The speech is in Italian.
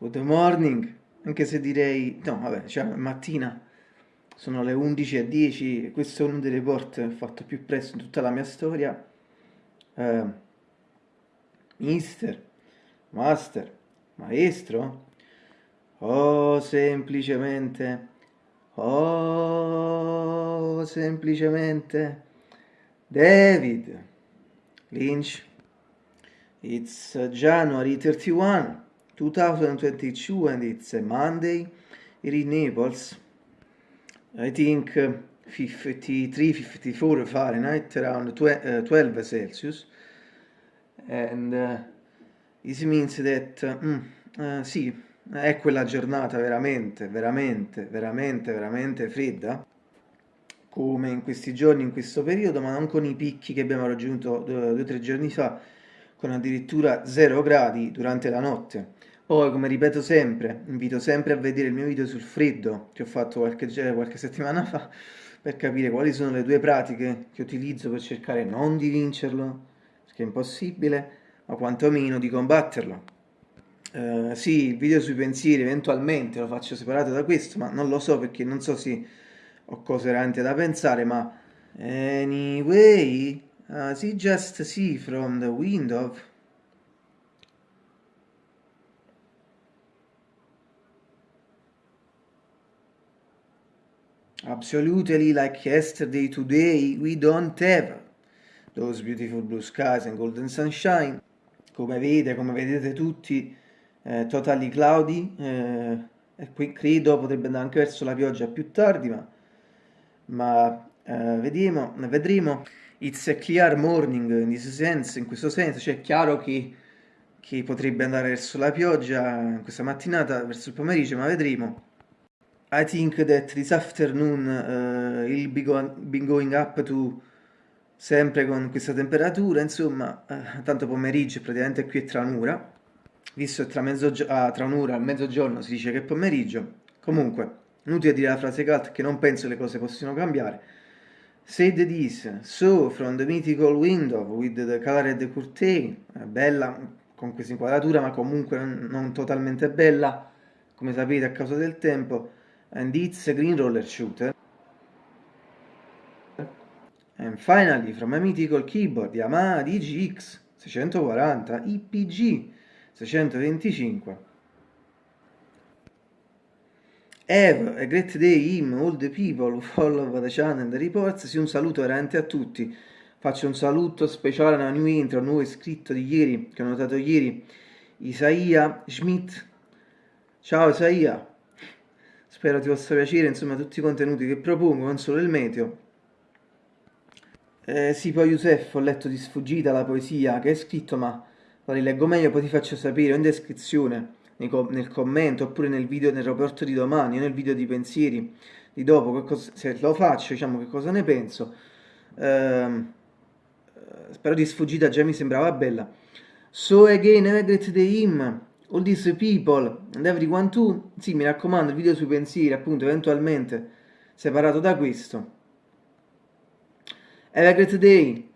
Good morning, anche se direi, no vabbè, cioè mattina, sono le 11.10 e questo è uno dei report fatto più presto in tutta la mia storia. Uh, mister, master, maestro, oh semplicemente, oh semplicemente, David Lynch, it's January 31, 2022 and it's a Monday here in Naples. I think 53, 54 Fahrenheit, around 12 uh, Celsius. And uh, this means that, uh, uh, sì, è quella giornata veramente, veramente, veramente, veramente fredda, come in questi giorni, in questo periodo, ma non con i picchi che abbiamo raggiunto due o tre giorni fa, con addirittura 0 gradi durante la notte. Poi, come ripeto sempre, invito sempre a vedere il mio video sul freddo che ho fatto qualche, qualche settimana fa per capire quali sono le due pratiche che utilizzo per cercare non di vincerlo, perché è impossibile, ma quantomeno di combatterlo. Uh, sì, il video sui pensieri eventualmente lo faccio separato da questo, ma non lo so perché non so se ho cose veramente da pensare, ma anyway, as you just see from the window Absolutely like yesterday, today, we don't have those beautiful blue skies and golden sunshine. Come vede, come vedete tutti, eh, totally cloudy, eh, e qui credo potrebbe andare anche verso la pioggia più tardi, ma, ma eh, vediamo, vedremo. It's a clear morning in this sense, in questo senso, cioè è chiaro che, che potrebbe andare verso la pioggia questa mattinata, verso il pomeriggio, ma vedremo. I think that this afternoon uh, he'll be, go be going up to sempre con questa temperatura, insomma, uh, tanto pomeriggio praticamente qui è tra un'ora, visto che tra, ah, tra un'ora e mezzogiorno si dice che è pomeriggio, comunque, inutile dire la frase cut che non penso le cose possano cambiare, Said this, so from the mythical window with the colored curtain, bella con questa inquadratura ma comunque non, non totalmente bella, come sapete a causa del tempo, and it's a green roller shooter. And finally, from a mythical keyboard Yamaha DGX 640 IPG 625. Have a great day him, all the people who follow the channel and the reports. Sì, un saluto veramente a tutti. Faccio un saluto speciale a new intro, un nuovo iscritto di ieri, che ho notato ieri, Isaia Schmidt. Ciao Isaia, Spero ti possa piacere, insomma, tutti i contenuti che propongo, non solo il meteo. Eh, sì, poi Youssef, ho letto di sfuggita la poesia che hai scritto, ma la rileggo meglio, poi ti faccio sapere in descrizione, nel commento, oppure nel video, nel rapporto di domani, nel video di pensieri di dopo, cosa, se lo faccio, diciamo, che cosa ne penso. Eh, spero di sfuggita, già mi sembrava bella. So again, a great day him all these people and everyone too, sì mi raccomando il video sui pensieri appunto eventualmente separato da questo. Have a great day